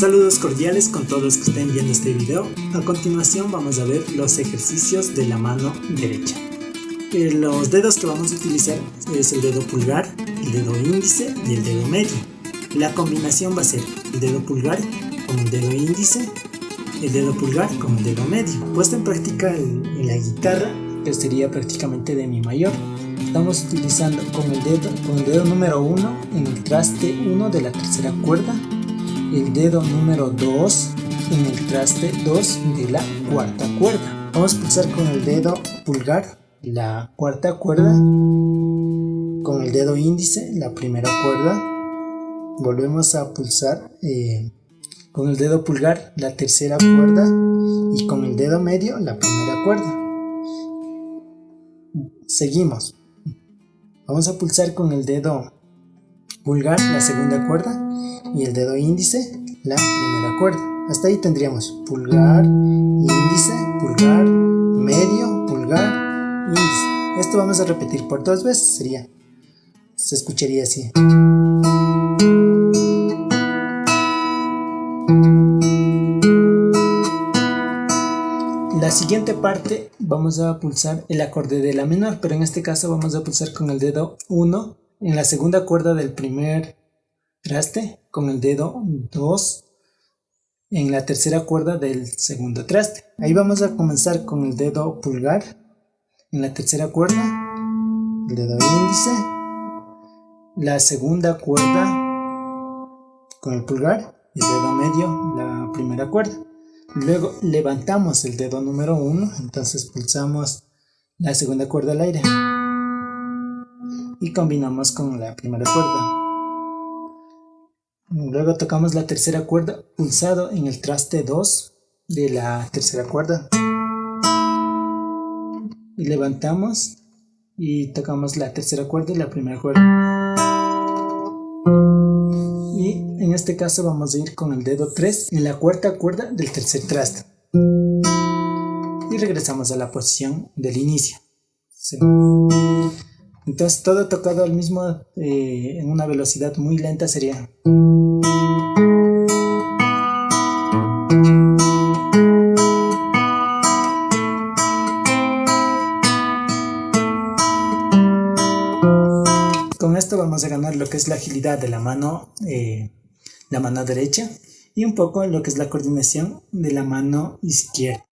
Saludos cordiales con todos los que estén viendo este video. A continuación vamos a ver los ejercicios de la mano derecha. Eh, los dedos que vamos a utilizar es el dedo pulgar, el dedo índice y el dedo medio. La combinación va a ser el dedo pulgar con el dedo índice, el dedo pulgar con el dedo medio. Puesto en práctica en la guitarra, que sería prácticamente de mi mayor, estamos utilizando con el dedo, con el dedo número 1 en el traste 1 de la tercera cuerda el dedo número 2 en el traste 2 de la cuarta cuerda. Vamos a pulsar con el dedo pulgar la cuarta cuerda, con el dedo índice la primera cuerda, volvemos a pulsar eh, con el dedo pulgar la tercera cuerda y con el dedo medio la primera cuerda. Seguimos. Vamos a pulsar con el dedo pulgar la segunda cuerda y el dedo índice la primera cuerda. Hasta ahí tendríamos pulgar, índice, pulgar, medio, pulgar, índice. Esto vamos a repetir por dos veces, sería, se escucharía así. La siguiente parte vamos a pulsar el acorde de la menor, pero en este caso vamos a pulsar con el dedo 1 en la segunda cuerda del primer traste con el dedo 2 en la tercera cuerda del segundo traste. Ahí vamos a comenzar con el dedo pulgar en la tercera cuerda, el dedo índice, la segunda cuerda con el pulgar el dedo medio la primera cuerda. Luego levantamos el dedo número 1, entonces pulsamos la segunda cuerda al aire y combinamos con la primera cuerda. Luego tocamos la tercera cuerda pulsado en el traste 2 de la tercera cuerda. Y levantamos y tocamos la tercera cuerda y la primera cuerda. Y en este caso vamos a ir con el dedo 3 en la cuarta cuerda del tercer traste. Y regresamos a la posición del inicio. Entonces todo tocado al mismo eh, en una velocidad muy lenta sería... Con esto vamos a ganar lo que es la agilidad de la mano, eh, la mano derecha y un poco lo que es la coordinación de la mano izquierda.